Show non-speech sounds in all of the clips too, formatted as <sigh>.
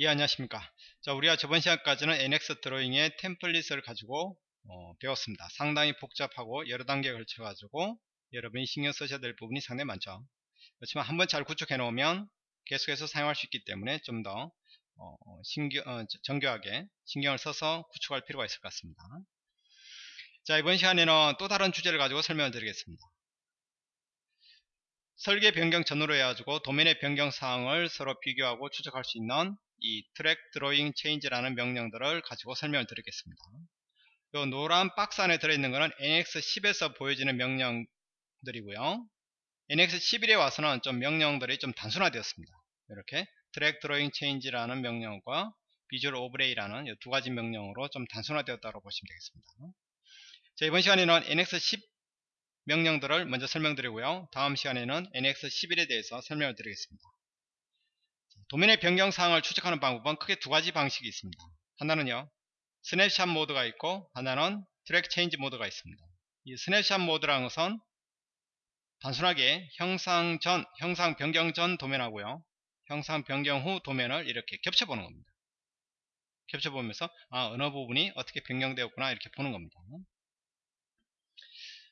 예 안녕하십니까. 자 우리가 저번 시간까지는 NX 드로잉의 템플릿을 가지고 어, 배웠습니다. 상당히 복잡하고 여러 단계에 걸쳐 가지고 여러분이 신경 쓰셔야 될 부분이 상당히 많죠. 그렇지만 한번 잘 구축해 놓으면 계속해서 사용할 수 있기 때문에 좀더 어, 신경, 어, 정교하게 신경을 써서 구축할 필요가 있을 것 같습니다. 자 이번 시간에는 또 다른 주제를 가지고 설명을 드리겠습니다 설계 변경 전후로 해가지고 도면의 변경 사항을 서로 비교하고 추적할 수 있는 이 track drawing change라는 명령들을 가지고 설명을 드리겠습니다. 요 노란 박스 안에 들어있는 것은 NX10에서 보여지는 명령들이고요. NX11에 와서는 좀 명령들이 좀 단순화되었습니다. 이렇게 track drawing change라는 명령과 visual overlay라는 두 가지 명령으로 좀 단순화되었다고 보시면 되겠습니다. 자, 이번 시간에는 NX10 명령들을 먼저 설명드리고요. 다음 시간에는 NX11에 대해서 설명을 드리겠습니다. 도면의 변경 사항을 추적하는 방법은 크게 두 가지 방식이 있습니다. 하나는요. 스냅샷 모드가 있고 하나는 track change 모드가 있습니다. 이 스냅샷 모드라는 것은 단순하게 형상 전, 형상 변경 전 도면하고요. 형상 변경 후 도면을 이렇게 겹쳐보는 겁니다. 겹쳐보면서 아 어느 부분이 어떻게 변경되었구나 이렇게 보는 겁니다.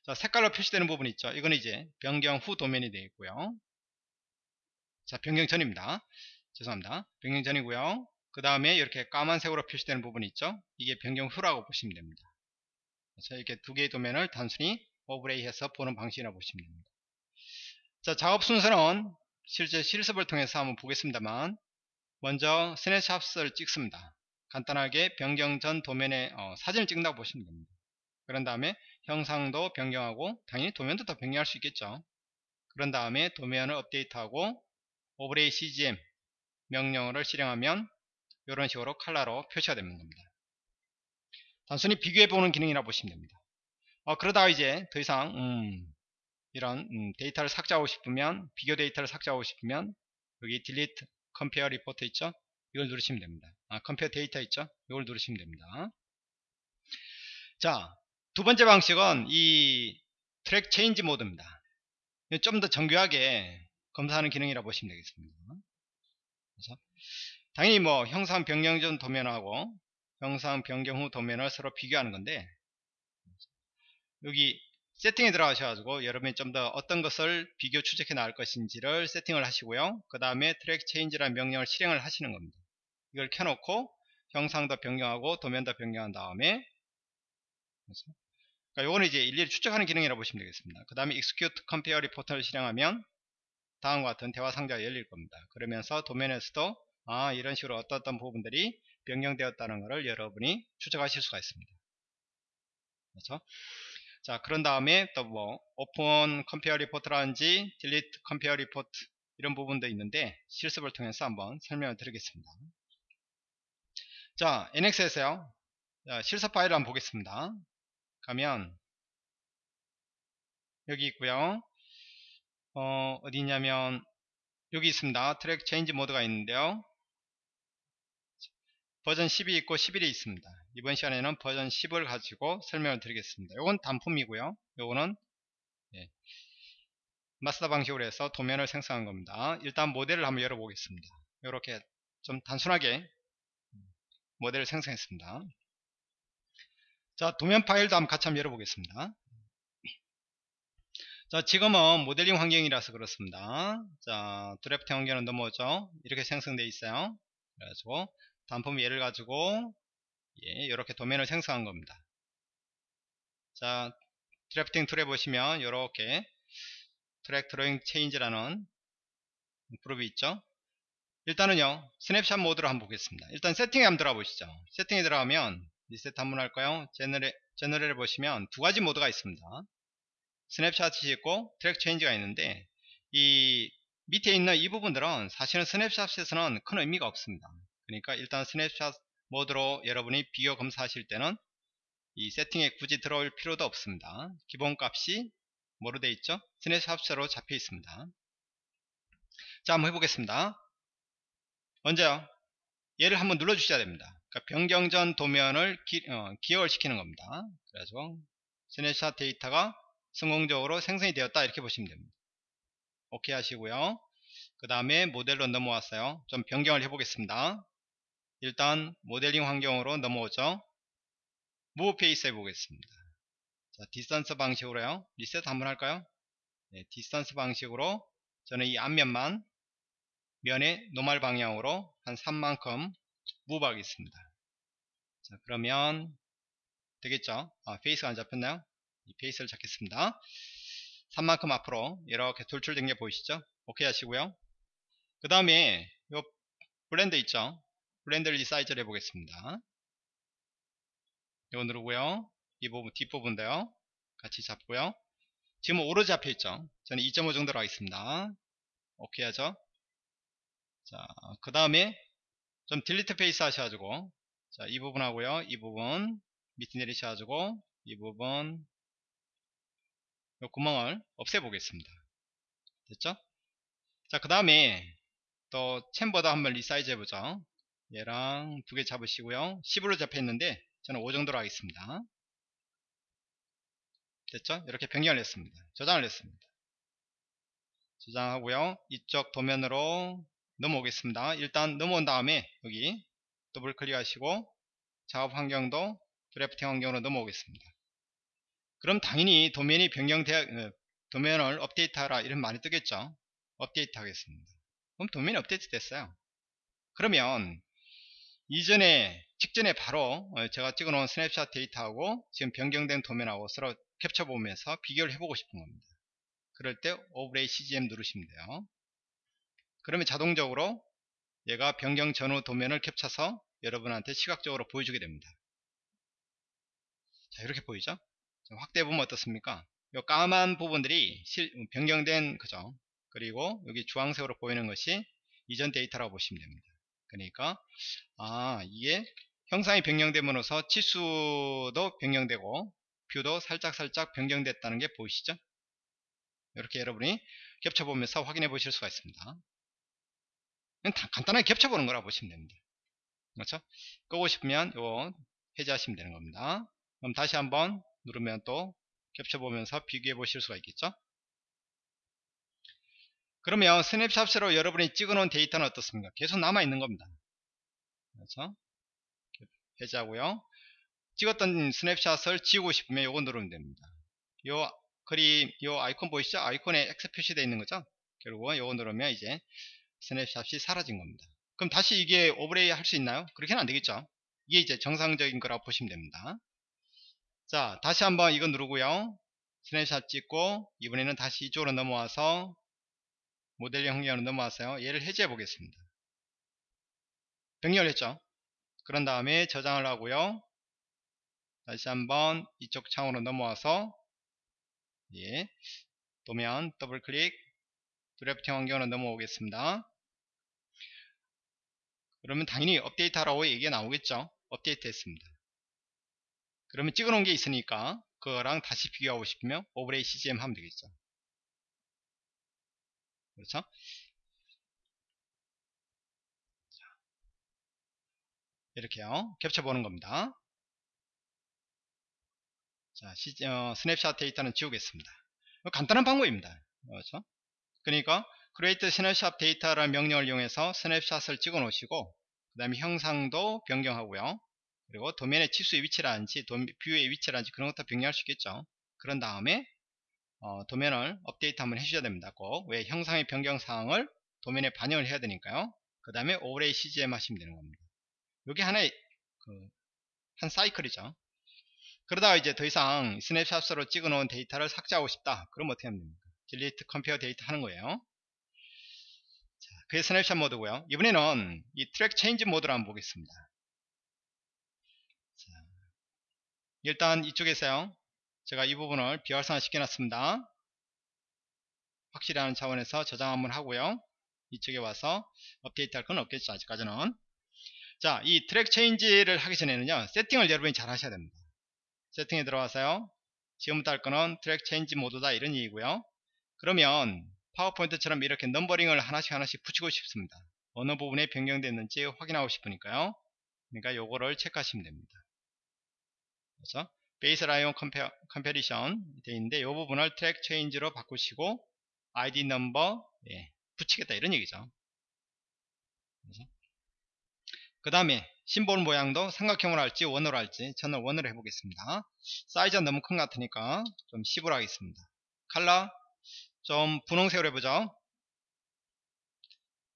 자 색깔로 표시되는 부분이 있죠. 이건 이제 변경 후 도면이 되어 있고요. 자 변경 전입니다. 죄송합니다. 변경 전이고요. 그 다음에 이렇게 까만색으로 표시되는 부분이 있죠. 이게 변경 후라고 보시면 됩니다. 자, 이렇게 두 개의 도면을 단순히 오브레이 해서 보는 방식이라고 보시면 됩니다. 자, 작업 순서는 실제 실습을 통해서 한번 보겠습니다만 먼저 snapshot을 찍습니다. 간단하게 변경 전 도면에 어, 사진을 찍는다고 보시면 됩니다. 그런 다음에 형상도 변경하고 당연히 도면도 더 변경할 수 있겠죠. 그런 다음에 도면을 업데이트하고 overlay CGM 명령어를 실행하면 이런 식으로 칼라로 표시가 됩니다. 단순히 비교해 보는 기능이라 보시면 됩니다. 어, 그러다가 이제 더 이상 음, 이런 음, 데이터를 삭제하고 싶으면 비교 데이터를 삭제하고 싶으면 여기 delete compare report 있죠? 이걸 누르시면 됩니다. 아, compare 데이터 있죠? 이걸 누르시면 됩니다. 자, 두 번째 방식은 이 track change 모드입니다. 좀 더 정교하게 검사하는 기능이라 보시면 되겠습니다. 그래서 당연히 뭐 형상 변경 전 도면하고 형상 변경 후 도면을 서로 비교하는 건데 여기 세팅에 들어가셔가지고 여러분이 좀 더 어떤 것을 비교 추적해 나갈 것인지를 세팅을 하시고요. 그 다음에 track change라는 명령을 실행을 하시는 겁니다. 이걸 켜놓고 형상도 변경하고 도면도 변경한 다음에 그러니까 요거는 이제 일일이 추적하는 기능이라고 보시면 되겠습니다. 그 다음에 execute compare report를 실행하면 다음과 같은 대화 상자가 열릴 겁니다. 그러면서 도면에서도 아 이런 식으로 어떤 어떤 부분들이 변경되었다는 것을 여러분이 추적하실 수가 있습니다. 그렇죠? 자 그런 다음에 또 뭐 open compare report라든지 delete compare report 이런 부분도 있는데 실습을 통해서 한번 설명을 드리겠습니다. 자 NX에서요 자, 실습 파일을 한번 보겠습니다. 가면 여기 있고요. 어, 어디 있냐면 여기 있습니다. 트랙 체인지 모드가 있는데요. 버전 10이 있고 11이 있습니다. 이번 시간에는 버전 10을 가지고 설명을 드리겠습니다. 이건 단품이고요. 요거는 예, 마스터 방식으로 해서 도면을 생성한 겁니다. 일단 모델을 한번 열어보겠습니다. 이렇게 좀 단순하게 모델을 생성했습니다. 자 도면 파일도 한번 같이 한번 열어보겠습니다. 자 지금은 모델링 환경이라서 그렇습니다. 자 드래프트 환경은 넘어오죠? 이렇게 생성되어 있어요. 그래가지고 단품 예를 가지고 예, 이렇게 도면을 생성한 겁니다. 자 drafting tool에 보시면 이렇게 track drawing change라는 그룹이 있죠? 일단은요 스냅샷 모드로 한번 보겠습니다. 일단 세팅에 한번 들어가 보시죠. 세팅에 들어가면 리셋 한번 할까요? general, general을 보시면 두 가지 모드가 있습니다. snapshot이 있고 track change가 있는데 이 밑에 있는 이 부분들은 사실은 snapshot에서는 큰 의미가 없습니다. 그러니까 일단 스냅샷 모드로 여러분이 비교 검사하실 때는 이 세팅에 굳이 들어올 필요도 없습니다. 기본값이 뭐로 되어 있죠? snapshot으로 잡혀 있습니다. 자 한번 해보겠습니다. 먼저 얘를 한번 눌러 주셔야 됩니다 그러니까 변경 전 도면을 기, 어, 기억을 시키는 겁니다 그래서 스냅샷 데이터가 성공적으로 생성이 되었다 이렇게 보시면 됩니다 오케이 하시고요 그 다음에 모델로 넘어왔어요 좀 변경을 해 보겠습니다 일단 모델링 환경으로 넘어오죠. move face 해보겠습니다. 자, distance 방식으로요. 리셋 한번 할까요? 네, distance 방식으로 저는 이 앞면만 면의 normal 방향으로 한 3만큼 move 하겠습니다. 자, 그러면 되겠죠? 아, face가 안 잡혔나요? 이 face를 잡겠습니다. 3만큼 앞으로 이렇게 돌출된 게 보이시죠? 오케이 하시고요. 그 다음에 요 blend 있죠? blend resize를 해보겠습니다. 이거 누르고요. 이 부분 뒷부분인데요. 같이 잡고요. 지금 오로 잡혀 있죠? 저는 2.5 정도로 하겠습니다. 오케이 하죠? 자, 그 다음에 좀 delete face 하셔가지고 자, 이 부분 하고요. 이 부분 밑에 내리셔가지고 이 부분 이 구멍을 없애보겠습니다. 됐죠? 자, 그 다음에 또 chamfer도 한번 resize 해보죠. 얘랑 두 개 잡으시고요. 10으로 잡혀 있는데 저는 5 정도로 하겠습니다. 됐죠? 이렇게 변경을 했습니다. 저장을 했습니다. 저장하고요. 이쪽 도면으로 넘어오겠습니다. 일단 넘어온 다음에 여기 더블 클릭하시고 작업 환경도 drafting 환경으로 넘어오겠습니다. 그럼 당연히 도면이 변경돼 어, 도면을 업데이트하라 이런 말이 뜨겠죠. 업데이트 하겠습니다. 그럼 도면이 업데이트 됐어요. 그러면 이전에 직전에 바로 어, 제가 찍어 놓은 스냅샷 데이터하고 지금 변경된 도면하고 서로 겹쳐 보면서 비교를 해보고 싶은 겁니다. 그럴 때 overlay CGM 누르시면 돼요. 그러면 자동적으로 얘가 변경 전후 도면을 겹쳐서 여러분한테 시각적으로 보여주게 됩니다. 자 이렇게 보이죠? 확대해 보면 어떻습니까? 이 까만 부분들이 실, 변경된 그죠? 그리고 여기 주황색으로 보이는 것이 이전 데이터라고 보시면 됩니다. 그러니까 아 이게 형상이 변경됨으로써 치수도 변경되고 view도 살짝살짝 변경됐다는 게 보이시죠? 이렇게 여러분이 겹쳐보면서 확인해 보실 수가 있습니다. 간단하게 겹쳐보는 거라 고 보시면 됩니다. 그렇죠? 끄고 싶으면 이거 해제하시면 되는 겁니다. 그럼 다시 한번 누르면 또 겹쳐보면서 비교해 보실 수가 있겠죠? 그러면 스냅샷으로 여러분이 찍어놓은 데이터는 어떻습니까? 계속 남아있는 겁니다. 그렇죠? 해제하고요. 찍었던 스냅샷을 지우고 싶으면 이거 누르면 됩니다. 요 그림, 요 아이콘 보이시죠? 아이콘에 X 표시되어 있는 거죠? 결국 이거 누르면 이제 snapshot이 사라진 겁니다. 그럼 다시 이게 overlay 할 수 있나요? 그렇게는 안 되겠죠? 이게 이제 정상적인 거라고 보시면 됩니다. 자, 다시 한번 이거 누르고요. 스냅샷 찍고 이번에는 다시 이쪽으로 넘어와서 모델링 환경으로 넘어와서요. 얘를 해제해 보겠습니다. 변경을 했죠? 그런 다음에 저장을 하고요. 다시 한번 이쪽 창으로 넘어와서 예, 도면 더블 클릭 drafting 환경으로 넘어오겠습니다. 그러면 당연히 업데이트 하라고 얘기가 나오겠죠. 업데이트 했습니다. 그러면 찍어 놓은 게 있으니까 그거랑 다시 비교하고 싶으면 overlay CGM 하면 되겠죠. 그렇죠? 이렇게요. 겹쳐보는 겁니다. 자, 시, 어, 스냅샷 데이터는 지우겠습니다. 간단한 방법입니다. 그렇죠? 그러니까 create snapshot data라는 명령을 이용해서 스냅샷을 찍어 놓으시고 그 다음에 형상도 변경하고요. 그리고 도면의 치수의 위치라든지 도, 뷰의 위치라든지 그런 것도 변경할 수 있겠죠. 그런 다음에 어, 도면을 업데이트 한번 해주셔야 됩니다. 꼭. 왜 형상의 변경 사항을 도면에 반영을 해야 되니까요. 그 다음에 overlay CGM 하시면 되는 겁니다. 이게 하나의 그, 한 사이클이죠. 그러다가 이제 더 이상 스냅샷으로 찍어 놓은 데이터를 삭제하고 싶다. 그럼 어떻게 하면 됩니까? delete compare data 하는 거예요. 자, 그게 스냅샷 모드고요. 이번에는 이 track change 모드를 한번 보겠습니다. 자, 일단 이쪽에서요. 제가 이 부분을 비활성화 시켜놨습니다. 확실히 하는 차원에서 저장 한번 하고요. 이쪽에 와서 업데이트 할 건 없겠죠. 아직까지는. 자, 이 track change를 하기 전에는요. 세팅을 여러분이 잘 하셔야 됩니다. 세팅에 들어와서요. 지금부터 할 거는 track change 모드다 이런 얘기고요. 그러면 파워포인트처럼 이렇게 numbering을 하나씩 하나씩 붙이고 싶습니다. 어느 부분에 변경됐는지 확인하고 싶으니까요. 그러니까 요거를 체크하시면 됩니다. 그래서 baseline compa, comparison 되어 있는데 이 부분을 track change로 바꾸시고 ID number 예, 붙이겠다 이런 얘기죠. 그 다음에 심볼 모양도 삼각형으로 할지 원으로 할지 저는 원으로 해보겠습니다 사이즈가 너무 큰 것 같으니까 좀 10으로 하겠습니다 칼라 좀 분홍색으로 해보죠.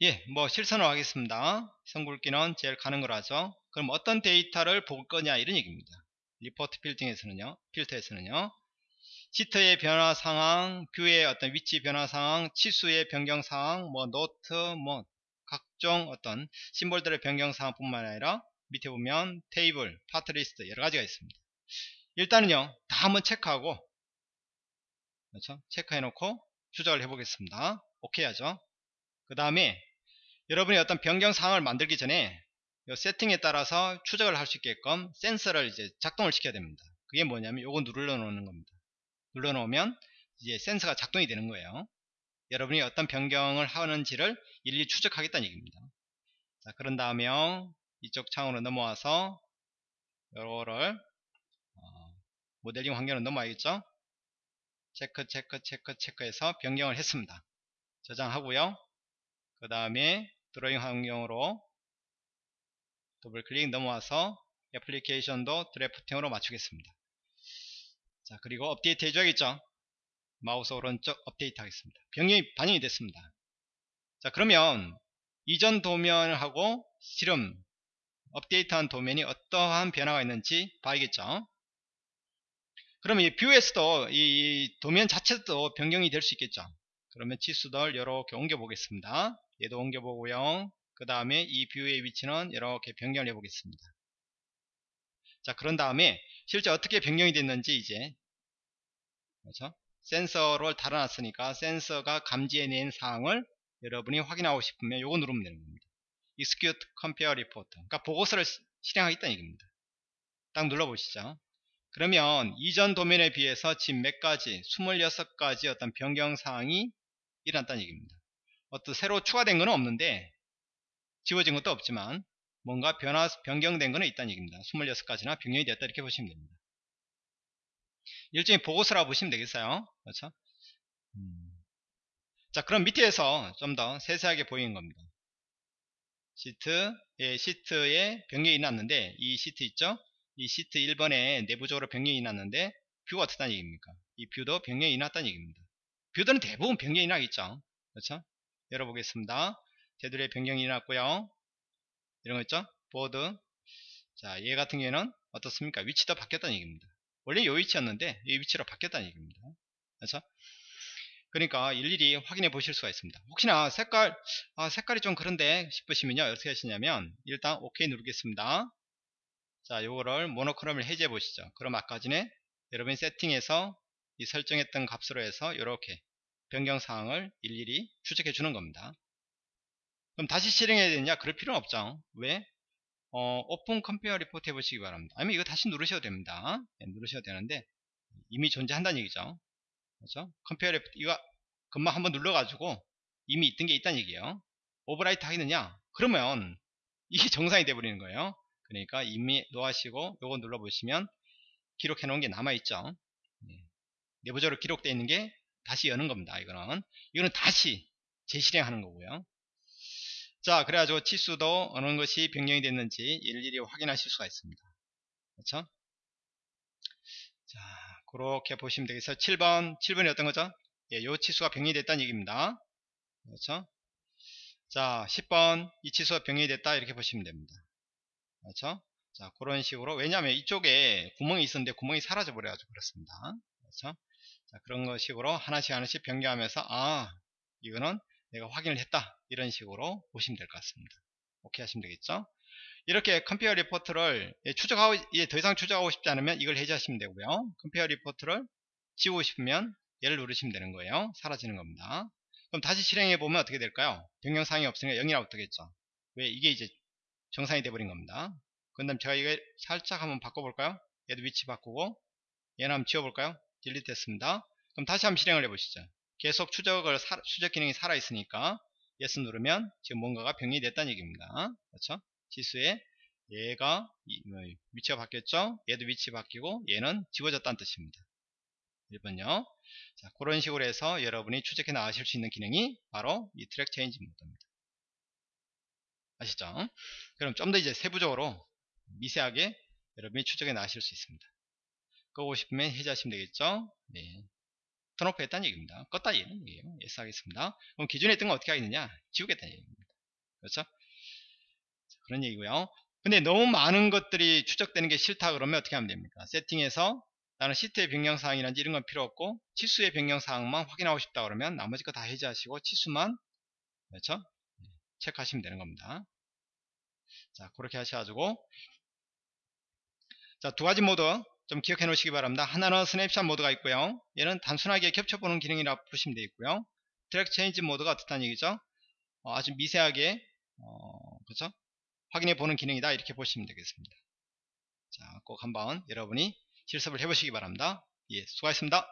예, 뭐 실선으로 하겠습니다. 선굵기는 제일 가는 걸 하죠 그럼 어떤 데이터를 볼 거냐 이런 얘기입니다. report filtering에서는요 필터에서는요. 시트의 변화 상황, 뷰의 어떤 위치 변화 상황, 치수의 변경 상황, 뭐 노트, 뭐 각종 어떤 심볼들의 변경 상황 뿐만 아니라 밑에 보면 테이블, part list 여러 가지가 있습니다. 일단은요, 다 한번 체크하고, 그렇죠? 체크해 놓고 추적을 해 보겠습니다. 오케이 하죠. 그 다음에 여러분이 어떤 변경 상황을 만들기 전에 이 세팅에 따라서 추적을 할 수 있게끔 센서를 이제 작동을 시켜야 됩니다. 그게 뭐냐면 요거 눌러 놓는 겁니다. 눌러 놓으면 이제 센서가 작동이 되는 거예요. 여러분이 어떤 변경을 하는지를 일일이 추적하겠다는 얘기입니다. 자, 그런 다음에 이쪽 창으로 넘어와서 요거를 어, 모델링 환경으로 넘어와야겠죠? 체크 체크 체크 체크해서 변경을 했습니다. 저장하고요. 그 다음에 드로잉 환경으로 더블 클릭 넘어와서 애플리케이션도 drafting으로 맞추겠습니다. 자 그리고 업데이트 해줘야겠죠 마우스 오른쪽 업데이트 하겠습니다 변경이 반영이 됐습니다 자 그러면 이전 도면하고 실험 업데이트한 도면이 어떠한 변화가 있는지 봐야겠죠 그러면 이 뷰에서도 이 도면 자체도 변경이 될 수 있겠죠 그러면 치수들 이렇게 옮겨 보겠습니다 얘도 옮겨 보고요 그 다음에 이 뷰의 위치는 이렇게 변경을 해 보겠습니다 자 그런 다음에 실제 어떻게 변경이 됐는지 이제 그렇죠? 센서를 달아놨으니까 센서가 감지해낸 사항을 여러분이 확인하고 싶으면 이거 누르면 되는 겁니다. Execute Compare Report. 그러니까 보고서를 실행하겠다는 얘기입니다. 딱 눌러보시죠. 그러면 이전 도면에 비해서 지금 몇 가지, 26가지 어떤 변경 사항이 일어났다는 얘기입니다. 어떤 새로 추가된 건 없는데 지워진 것도 없지만 뭔가 변화, 변경된 거는 있다는 얘기입니다. 26가지나 변경이 됐다 이렇게 보시면 됩니다. 일종의 보고서라고 보시면 되겠어요. 그렇죠? 음. 자, 그럼 밑에서 좀 더 세세하게 보이는 겁니다. 시트, 예, 시트에 변경이 났는데, 이 시트 있죠? 이 시트 1번에 내부적으로 변경이 났는데, 뷰가 어떻다는 얘기입니까? 이 뷰도 변경이 났다는 얘기입니다. 뷰들은 대부분 변경이 나겠죠? 그렇죠? 열어보겠습니다. 테두리에 변경이 났고요. 이런 거 있죠? 보드. 자, 얘 같은 경우에는 어떻습니까? 위치도 바뀌었다는 얘기입니다. 원래 이 위치였는데 이 위치로 바뀌었다는 얘기입니다. 그래서 그러니까 일일이 확인해 보실 수가 있습니다. 혹시나 색깔 아, 색깔이 좀 그런데 싶으시면요 어떻게 하시냐면 일단 OK 누르겠습니다. 자 요거를 monochrome을 해제해 보시죠. 그럼 아까 전에 여러분이 세팅에서 이 설정했던 값으로 해서 이렇게 변경 사항을 일일이 추적해 주는 겁니다. 그럼 다시 실행해야 되느냐? 그럴 필요는 없죠. 왜? 어, open compare report 해보시기 바랍니다. 아니면 이거 다시 누르셔도 됩니다. 네, 누르셔도 되는데 이미 존재한다는 얘기죠. 그렇죠? compare report 이거 금방 한번 눌러 가지고 이미 있던 게 있다는 얘기예요. 오버라이트 하겠느냐? 그러면 이게 <laughs> 정상이 돼버리는 거예요. 그러니까 이미 놓으시고 요거 눌러보시면 기록해 놓은 게 남아있죠. 네. 내부적으로 기록되어 있는 게 다시 여는 겁니다. 이거는 이거는 다시 재실행하는 거고요. 자 그래가지고 치수도 어느 것이 변경이 됐는지 일일이 확인하실 수가 있습니다 그렇죠 자 그렇게 보시면 되겠어요 7번 7번이 어떤 거죠 예, 요 치수가 변경이 됐다는 얘기입니다 그렇죠 자 10번 이 치수가 변경이 됐다 이렇게 보시면 됩니다 그렇죠? 자 그런 식으로 왜냐하면 이쪽에 구멍이 있었는데 구멍이 사라져 버려가지고 그렇습니다. 그렇죠? 자 그런 것 식으로 하나씩 하나씩 변경하면서 아 이거는 내가 확인을 했다. 이런 식으로 보시면 될 것 같습니다. 오케이 하시면 되겠죠? 이렇게 compare report를 예, 추적하고 예, 더 이상 추적하고 싶지 않으면 이걸 해제하시면 되고요. compare report를 지우고 싶으면 얘를 누르시면 되는 거예요. 사라지는 겁니다. 그럼 다시 실행해 보면 어떻게 될까요? 변경사항이 없으니까 0이라고 뜨겠죠? 왜 이게 이제 정상이 돼버린 겁니다 그 다음 제가 이거 살짝 한번 바꿔볼까요 얘도 위치 바꾸고 얘는 한번 지워볼까요 delete 했습니다 그럼 다시 한번 실행을 해보시죠 계속 추적을 추적 기능이 살아 있으니까 yes 누르면 지금 뭔가가 변경이 됐다는 얘기입니다. 그렇죠? 치수에 얘가 뭐, 위치가 바뀌었죠? 얘도 위치 바뀌고 얘는 지워졌다는 뜻입니다. 1번요. 자, 그런 식으로 해서 여러분이 추적해 나가실 수 있는 기능이 바로 이 track change 모드입니다. 아시죠? 그럼 좀 더 이제 세부적으로 미세하게 여러분이 추적해 나가실 수 있습니다. 끄고 싶으면 해제하시면 되겠죠? 네. turn off 했다는 얘기입니다. 껐다 이런 얘기예요. yes 하겠습니다. 그럼 기존에 있던 거 어떻게 하겠느냐? 지우겠다는 얘기입니다. 그렇죠? 그런 얘기고요. 근데 너무 많은 것들이 추적되는 게 싫다 그러면 어떻게 하면 됩니까? 세팅에서 나는 시트의 변경사항이라든지 이런 건 필요 없고 치수의 변경사항만 확인하고 싶다 그러면 나머지 거 다 해제하시고 치수만 그렇죠? 체크하시면 되는 겁니다. 자 그렇게 하셔가지고 자 두 가지 모드 좀 기억해 놓으시기 바랍니다. 하나는 스냅샷 모드가 있고요. 얘는 단순하게 겹쳐보는 기능이라 보시면 되겠고요. 트랙 체인지 모드가 어떻다는 얘기죠? 어, 아주 미세하게 어, 그렇죠? 확인해 보는 기능이다 이렇게 보시면 되겠습니다. 자, 꼭 한번 여러분이 실습을 해보시기 바랍니다. 예, 수고하셨습니다.